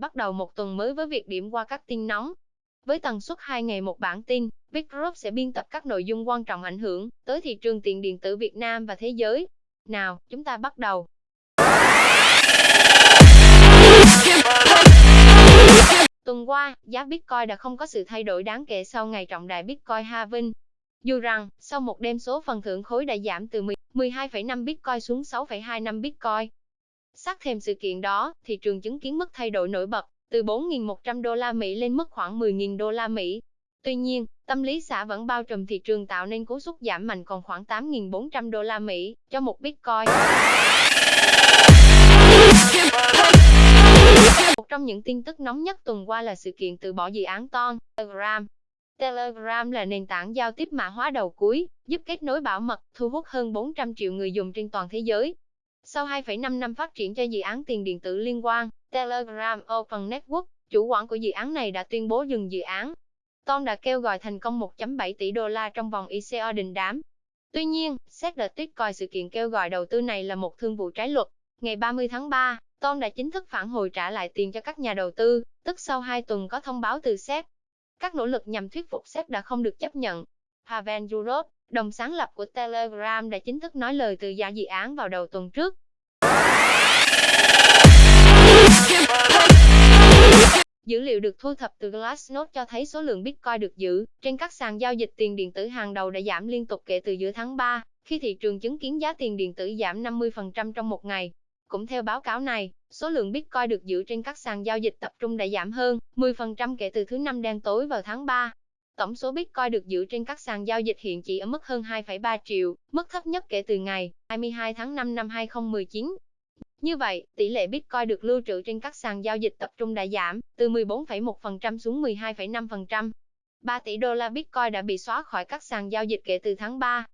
bắt đầu một tuần mới với việc điểm qua các tin nóng. Với tần suất 2 ngày một bản tin, Big Group sẽ biên tập các nội dung quan trọng ảnh hưởng tới thị trường tiền điện tử Việt Nam và thế giới. Nào, chúng ta bắt đầu. Tuần qua, giá Bitcoin đã không có sự thay đổi đáng kể sau ngày trọng đại Bitcoin halving. Dù rằng, sau một đêm số phần thưởng khối đã giảm từ 12,5 Bitcoin xuống 6,25 Bitcoin. Sát thêm sự kiện đó, thị trường chứng kiến mức thay đổi nổi bật, từ 4.100 đô la Mỹ lên mức khoảng 10.000 đô la Mỹ. Tuy nhiên, tâm lý xã vẫn bao trùm thị trường tạo nên cú sút giảm mạnh còn khoảng 8.400 đô la Mỹ cho một Bitcoin. Một trong những tin tức nóng nhất tuần qua là sự kiện từ bỏ dự án Ton, Telegram. Telegram là nền tảng giao tiếp mã hóa đầu cuối, giúp kết nối bảo mật, thu hút hơn 400 triệu người dùng trên toàn thế giới. Sau 2,5 năm phát triển cho dự án tiền điện tử liên quan, Telegram Open Network, chủ quản của dự án này đã tuyên bố dừng dự án. Ton đã kêu gọi thành công 1.7 tỷ đô la trong vòng ICO đình đám. Tuy nhiên, xét đợt Tweet coi sự kiện kêu gọi đầu tư này là một thương vụ trái luật. Ngày 30 tháng 3, Ton đã chính thức phản hồi trả lại tiền cho các nhà đầu tư, tức sau 2 tuần có thông báo từ SEC. Các nỗ lực nhằm thuyết phục SEC đã không được chấp nhận. Pavel Durov, đồng sáng lập của Telegram đã chính thức nói lời từ giả dự án vào đầu tuần trước. Dữ liệu được thu thập từ Glassnode cho thấy số lượng Bitcoin được giữ trên các sàn giao dịch tiền điện tử hàng đầu đã giảm liên tục kể từ giữa tháng 3, khi thị trường chứng kiến giá tiền điện tử giảm 50% trong một ngày. Cũng theo báo cáo này, số lượng Bitcoin được giữ trên các sàn giao dịch tập trung đã giảm hơn 10% kể từ thứ năm đen tối vào tháng 3. Tổng số Bitcoin được giữ trên các sàn giao dịch hiện chỉ ở mức hơn 2,3 triệu, mức thấp nhất kể từ ngày 22 tháng 5 năm 2019. Như vậy, tỷ lệ Bitcoin được lưu trữ trên các sàn giao dịch tập trung đã giảm từ 14,1% xuống 12,5%. 3 tỷ đô la Bitcoin đã bị xóa khỏi các sàn giao dịch kể từ tháng 3.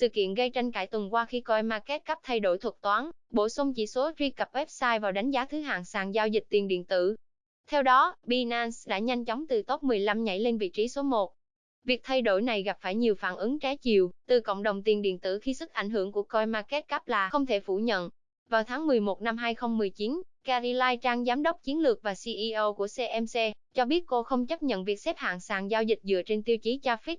Sự kiện gây tranh cãi tuần qua khi coi market cap thay đổi thuật toán, bổ sung chỉ số truy cập website vào đánh giá thứ hạng sàn giao dịch tiền điện tử. Theo đó, Binance đã nhanh chóng từ top 15 nhảy lên vị trí số 1. Việc thay đổi này gặp phải nhiều phản ứng trái chiều từ cộng đồng tiền điện tử khi sức ảnh hưởng của CoinMarketCap là không thể phủ nhận. Vào tháng 11 năm 2019, Gary Lai Trang giám đốc chiến lược và CEO của CMC cho biết cô không chấp nhận việc xếp hạng sàn giao dịch dựa trên tiêu chí traffic.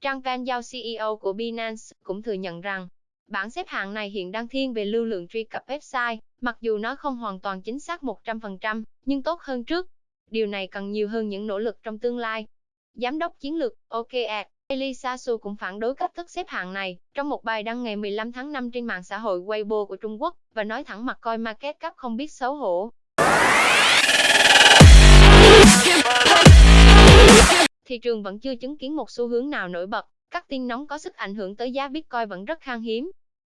Trang Van Giao CEO của Binance cũng thừa nhận rằng bảng xếp hạng này hiện đang thiên về lưu lượng truy cập website, mặc dù nó không hoàn toàn chính xác 100%, nhưng tốt hơn trước. Điều này cần nhiều hơn những nỗ lực trong tương lai. Giám đốc chiến lược OKR Elisa Su cũng phản đối cách thức xếp hạng này trong một bài đăng ngày 15 tháng 5 trên mạng xã hội Weibo của Trung Quốc và nói thẳng mặt coi market cap không biết xấu hổ. thị trường vẫn chưa chứng kiến một xu hướng nào nổi bật, các tin nóng có sức ảnh hưởng tới giá Bitcoin vẫn rất khan hiếm.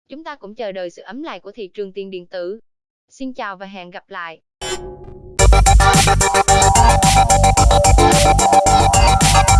Chúng ta cũng chờ đợi sự ấm lại của thị trường tiền điện tử. Xin chào và hẹn gặp lại. Thank you.